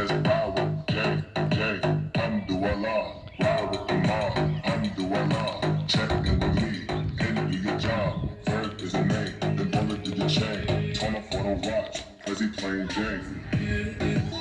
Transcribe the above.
as power. J, J, Hamdulillah. Ride with the mob. Hamdulillah. Check in with me. do your job. Verb is a name. Then bullet to the chain. Turn up for the watch. As he playing Jane.